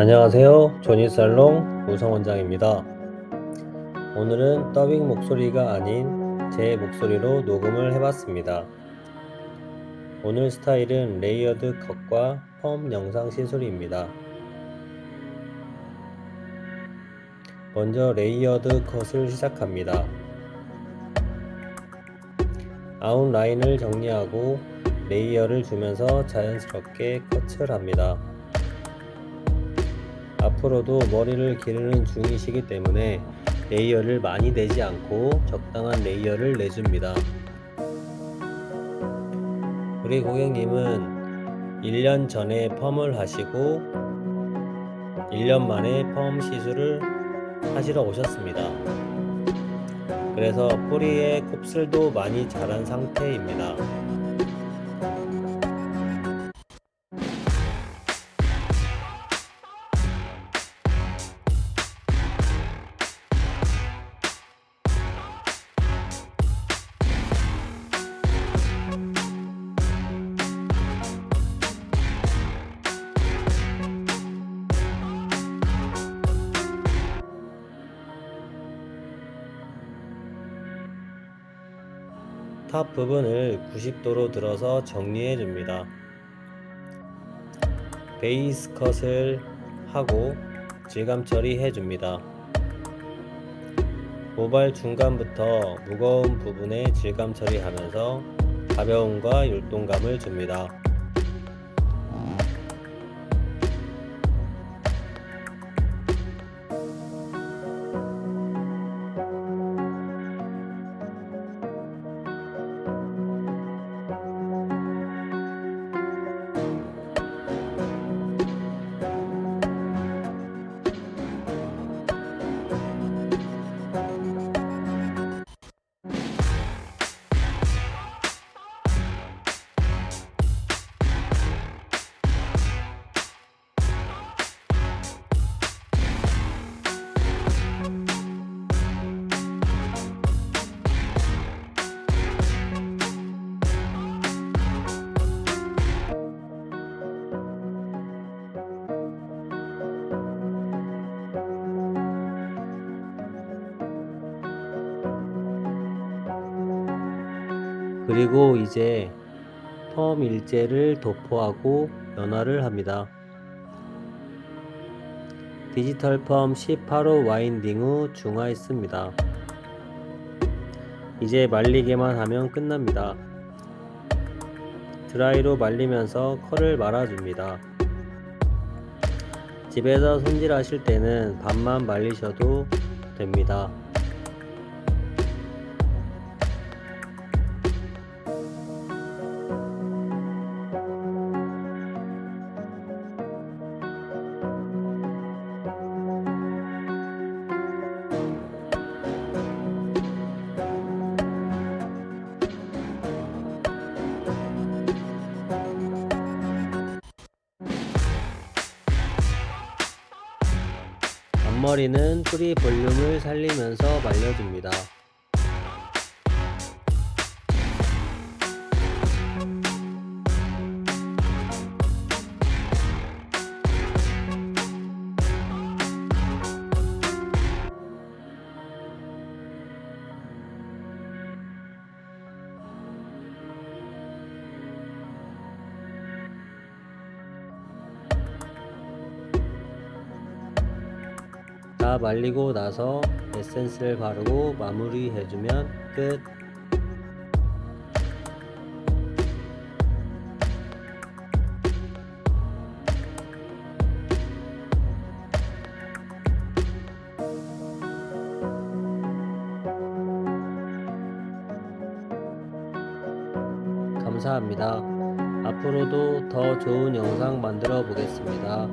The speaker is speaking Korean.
안녕하세요. 조니살롱 우성원장입니다. 오늘은 더빙 목소리가 아닌 제 목소리로 녹음을 해봤습니다. 오늘 스타일은 layered 컷과 펌 영상 시술입니다. 먼저 layered 컷을 시작합니다. 아웃라인을 정리하고 layer를 주면서 자연스럽게 컷을 합니다 앞으로도 머리를 기르는 중이시기 때문에 layer를 많이 내지 않고 적당한 layer를 내줍니다. 우리 고객님은 1년 전에 펌을 하시고 1년 만에 펌 시술을 하시러 오셨습니다. 그래서 뿌리에 곱슬도 많이 자란 상태입니다. top 부분을 90도로 들어서 정리해 줍니다. 베이스 컷을 하고 질감 처리해 줍니다. 모발 중간부터 무거운 부분에 질감 처리하면서 가벼움과 율동감을 줍니다. 그리고 이제 펌 일제를 도포하고 연화를 합니다. 디지털 펌 18호 와인딩 후 중화했습니다. 이제 말리게만 하면 끝납니다. 드라이로 말리면서 컬을 말아줍니다. 집에서 손질하실 때는 반만 말리셔도 됩니다. 앞머리는 뿌리 볼륨을 살리면서 말려줍니다. 다 말리고 나서 에센스를 바르고 마무리 해주면 끝 감사합니다. 앞으로도 더 좋은 영상 만들어 보겠습니다.